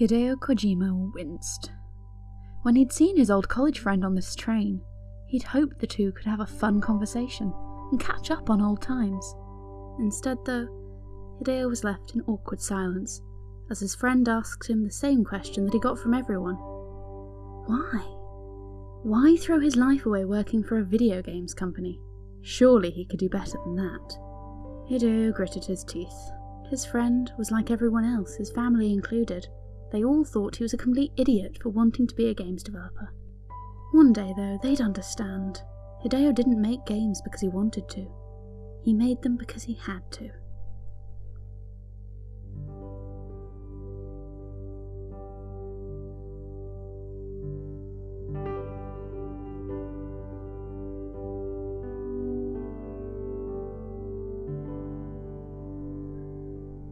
Hideo Kojima winced. When he'd seen his old college friend on this train, he'd hoped the two could have a fun conversation and catch up on old times. Instead, though, Hideo was left in awkward silence as his friend asked him the same question that he got from everyone Why? Why throw his life away working for a video games company? Surely he could do better than that. Hideo gritted his teeth. His friend was like everyone else, his family included. They all thought he was a complete idiot for wanting to be a games developer. One day, though, they'd understand. Hideo didn't make games because he wanted to. He made them because he had to.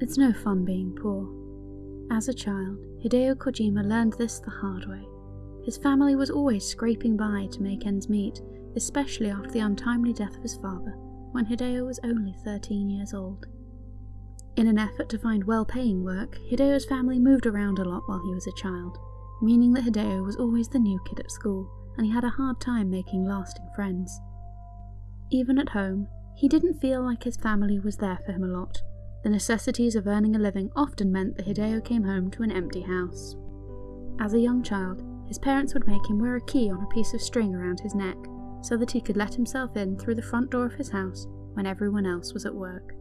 It's no fun being poor. As a child, Hideo Kojima learned this the hard way. His family was always scraping by to make ends meet, especially after the untimely death of his father, when Hideo was only 13 years old. In an effort to find well paying work, Hideo's family moved around a lot while he was a child, meaning that Hideo was always the new kid at school, and he had a hard time making lasting friends. Even at home, he didn't feel like his family was there for him a lot, the necessities of earning a living often meant that Hideo came home to an empty house. As a young child, his parents would make him wear a key on a piece of string around his neck so that he could let himself in through the front door of his house when everyone else was at work.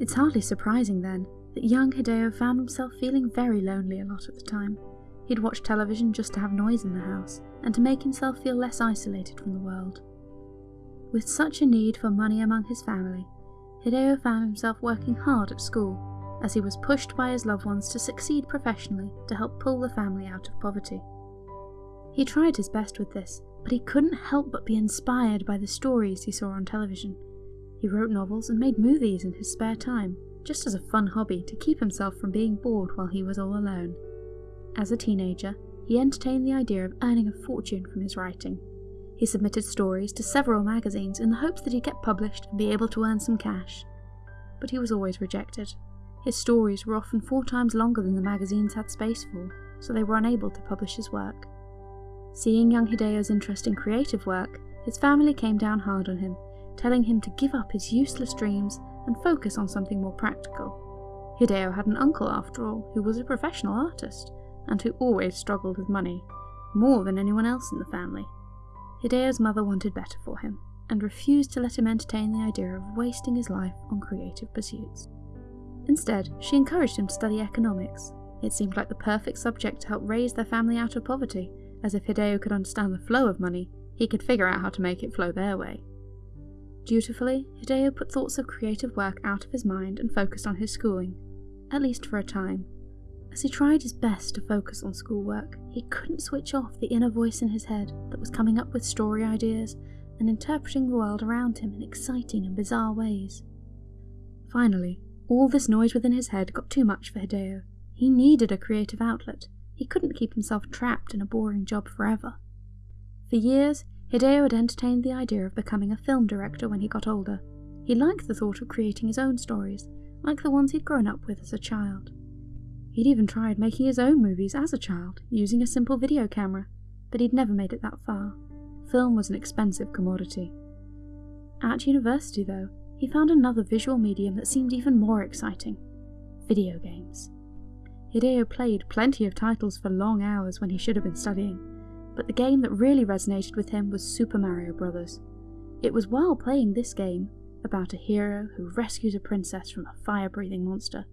It's hardly surprising then that young Hideo found himself feeling very lonely a lot of the time. He'd watch television just to have noise in the house and to make himself feel less isolated from the world. With such a need for money among his family, Hideo found himself working hard at school, as he was pushed by his loved ones to succeed professionally to help pull the family out of poverty. He tried his best with this, but he couldn't help but be inspired by the stories he saw on television. He wrote novels and made movies in his spare time, just as a fun hobby to keep himself from being bored while he was all alone. As a teenager, he entertained the idea of earning a fortune from his writing, he submitted stories to several magazines in the hopes that he'd get published and be able to earn some cash. But he was always rejected. His stories were often four times longer than the magazines had space for, so they were unable to publish his work. Seeing young Hideo's interest in creative work, his family came down hard on him, telling him to give up his useless dreams and focus on something more practical. Hideo had an uncle, after all, who was a professional artist, and who always struggled with money, more than anyone else in the family. Hideo's mother wanted better for him, and refused to let him entertain the idea of wasting his life on creative pursuits. Instead, she encouraged him to study economics. It seemed like the perfect subject to help raise their family out of poverty, as if Hideo could understand the flow of money, he could figure out how to make it flow their way. Dutifully, Hideo put thoughts of creative work out of his mind and focused on his schooling, at least for a time. As he tried his best to focus on schoolwork, he couldn't switch off the inner voice in his head that was coming up with story ideas and interpreting the world around him in exciting and bizarre ways. Finally, all this noise within his head got too much for Hideo. He needed a creative outlet. He couldn't keep himself trapped in a boring job forever. For years, Hideo had entertained the idea of becoming a film director when he got older. He liked the thought of creating his own stories, like the ones he'd grown up with as a child. He'd even tried making his own movies as a child, using a simple video camera, but he'd never made it that far. Film was an expensive commodity. At university, though, he found another visual medium that seemed even more exciting video games. Hideo played plenty of titles for long hours when he should have been studying, but the game that really resonated with him was Super Mario Bros. It was while playing this game, about a hero who rescues a princess from a fire breathing monster,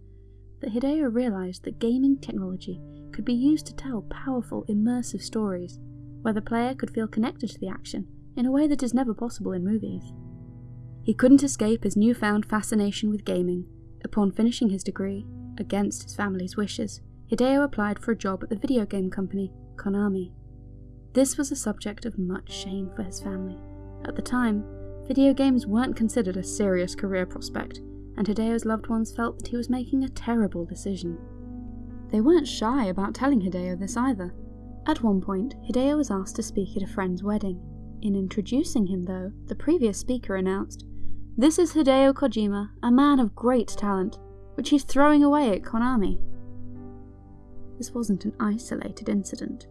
that Hideo realized that gaming technology could be used to tell powerful, immersive stories, where the player could feel connected to the action in a way that is never possible in movies. He couldn't escape his newfound fascination with gaming. Upon finishing his degree, against his family's wishes, Hideo applied for a job at the video game company, Konami. This was a subject of much shame for his family. At the time, video games weren't considered a serious career prospect, and Hideo's loved ones felt that he was making a terrible decision. They weren't shy about telling Hideo this either. At one point, Hideo was asked to speak at a friend's wedding. In introducing him, though, the previous speaker announced, This is Hideo Kojima, a man of great talent, which he's throwing away at Konami. this wasn't an isolated incident.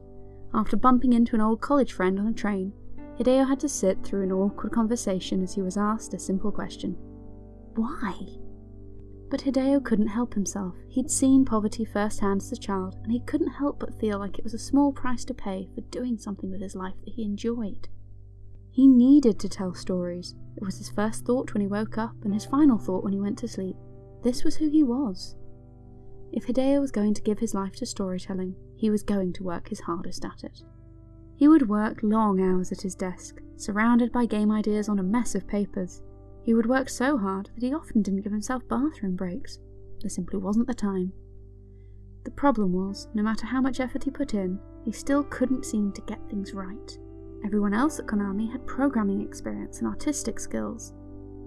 After bumping into an old college friend on a train, Hideo had to sit through an awkward conversation as he was asked a simple question Why? But Hideo couldn't help himself. He'd seen poverty firsthand as a child, and he couldn't help but feel like it was a small price to pay for doing something with his life that he enjoyed. He needed to tell stories. It was his first thought when he woke up, and his final thought when he went to sleep. This was who he was. If Hideo was going to give his life to storytelling, he was going to work his hardest at it. He would work long hours at his desk, surrounded by game ideas on a mess of papers. He would work so hard that he often didn't give himself bathroom breaks. There simply wasn't the time. The problem was, no matter how much effort he put in, he still couldn't seem to get things right. Everyone else at Konami had programming experience and artistic skills.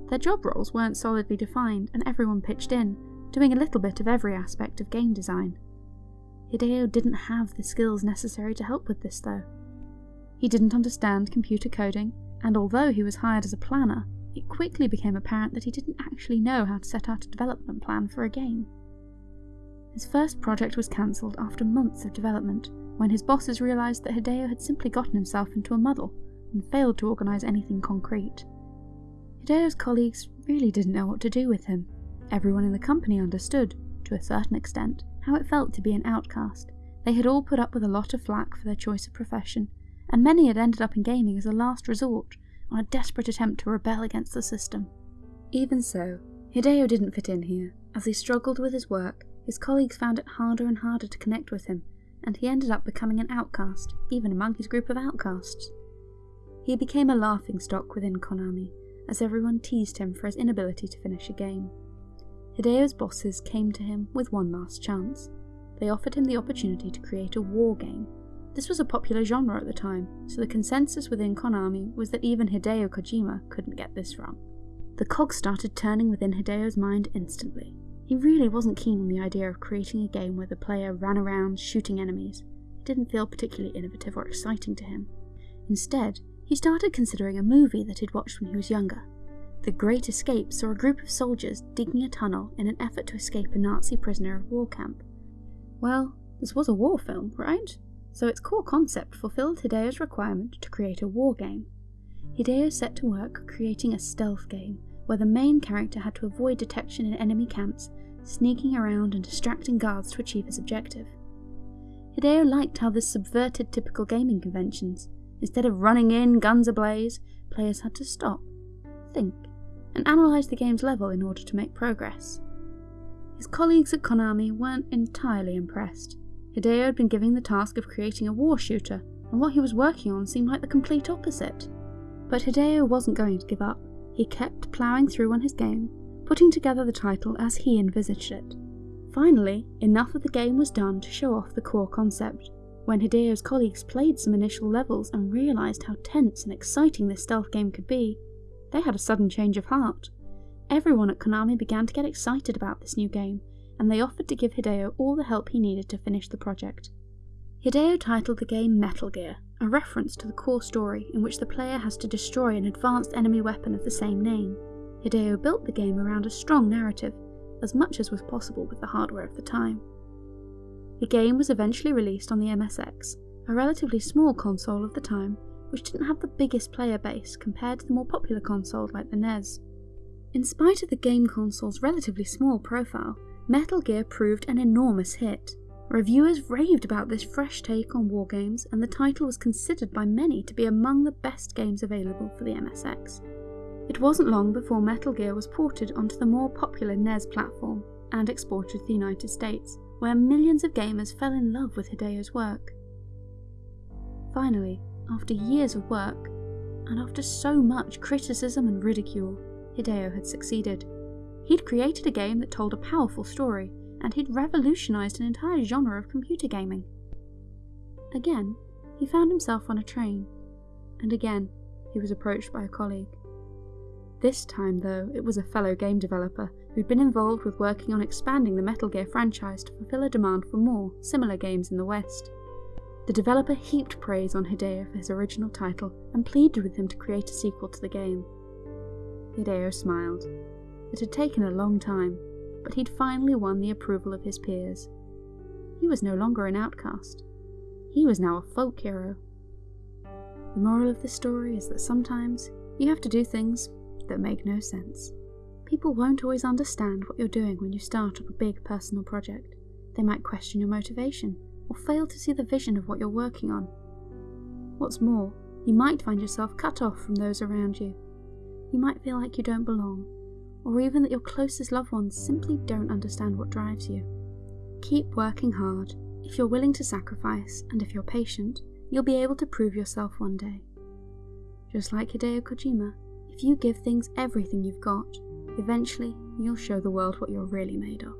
Their job roles weren't solidly defined, and everyone pitched in, doing a little bit of every aspect of game design. Hideo didn't have the skills necessary to help with this, though. He didn't understand computer coding, and although he was hired as a planner, it quickly became apparent that he didn't actually know how to set out a development plan for a game. His first project was cancelled after months of development, when his bosses realised that Hideo had simply gotten himself into a muddle and failed to organise anything concrete. Hideo's colleagues really didn't know what to do with him. Everyone in the company understood, to a certain extent, how it felt to be an outcast. They had all put up with a lot of flack for their choice of profession, and many had ended up in gaming as a last resort, on a desperate attempt to rebel against the system. Even so, Hideo didn't fit in here. As he struggled with his work, his colleagues found it harder and harder to connect with him, and he ended up becoming an outcast, even among his group of outcasts. He became a laughingstock within Konami, as everyone teased him for his inability to finish a game. Hideo's bosses came to him with one last chance. They offered him the opportunity to create a war game. This was a popular genre at the time, so the consensus within Konami was that even Hideo Kojima couldn't get this wrong. The cogs started turning within Hideo's mind instantly. He really wasn't keen on the idea of creating a game where the player ran around shooting enemies. It didn't feel particularly innovative or exciting to him. Instead, he started considering a movie that he'd watched when he was younger. The Great Escape saw a group of soldiers digging a tunnel in an effort to escape a Nazi prisoner of war camp. Well, this was a war film, right? So its core concept fulfilled Hideo's requirement to create a war game. Hideo set to work creating a stealth game where the main character had to avoid detection in enemy camps, sneaking around and distracting guards to achieve his objective. Hideo liked how this subverted typical gaming conventions. Instead of running in, guns ablaze, players had to stop, think, and analyse the game's level in order to make progress. His colleagues at Konami weren't entirely impressed. Hideo had been given the task of creating a war shooter, and what he was working on seemed like the complete opposite. But Hideo wasn't going to give up. He kept ploughing through on his game, putting together the title as he envisaged it. Finally, enough of the game was done to show off the core concept. When Hideo's colleagues played some initial levels and realised how tense and exciting this stealth game could be, they had a sudden change of heart. Everyone at Konami began to get excited about this new game, and they offered to give Hideo all the help he needed to finish the project. Hideo titled the game Metal Gear, a reference to the core story in which the player has to destroy an advanced enemy weapon of the same name. Hideo built the game around a strong narrative, as much as was possible with the hardware of the time. The game was eventually released on the MSX, a relatively small console of the time, which didn't have the biggest player base compared to the more popular consoles like the NES. In spite of the game console's relatively small profile, Metal Gear proved an enormous hit, Reviewers raved about this fresh take on wargames, and the title was considered by many to be among the best games available for the MSX. It wasn't long before Metal Gear was ported onto the more popular NES platform and exported to the United States, where millions of gamers fell in love with Hideo's work. Finally, after years of work, and after so much criticism and ridicule, Hideo had succeeded. He'd created a game that told a powerful story and he'd revolutionised an entire genre of computer gaming. Again, he found himself on a train, and again, he was approached by a colleague. This time, though, it was a fellow game developer who'd been involved with working on expanding the Metal Gear franchise to fulfill a demand for more similar games in the West. The developer heaped praise on Hideo for his original title and pleaded with him to create a sequel to the game. Hideo smiled. It had taken a long time, but he'd finally won the approval of his peers. he was no longer an outcast. He was now a folk hero. The moral of the story is that sometimes you have to do things that make no sense. People won't always understand what you're doing when you start up a big personal project. They might question your motivation or fail to see the vision of what you're working on. What's more, you might find yourself cut off from those around you. You might feel like you don't belong, or even that your closest loved ones simply don't understand what drives you. Keep working hard. If you're willing to sacrifice, and if you're patient, you'll be able to prove yourself one day. Just like Hideo Kojima, if you give things everything you've got, eventually you'll show the world what you're really made of.